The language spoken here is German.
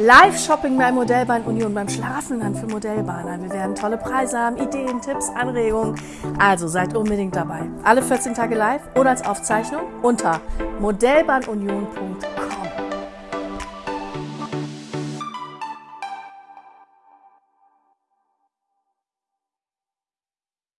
Live-Shopping bei Modellbahn Union beim Schlafenland für Modellbahner. Wir werden tolle Preise haben, Ideen, Tipps, Anregungen. Also seid unbedingt dabei. Alle 14 Tage live oder als Aufzeichnung unter modellbahnunion.com.